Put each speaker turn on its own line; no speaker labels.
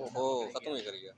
ओहो खत्म ही कर गया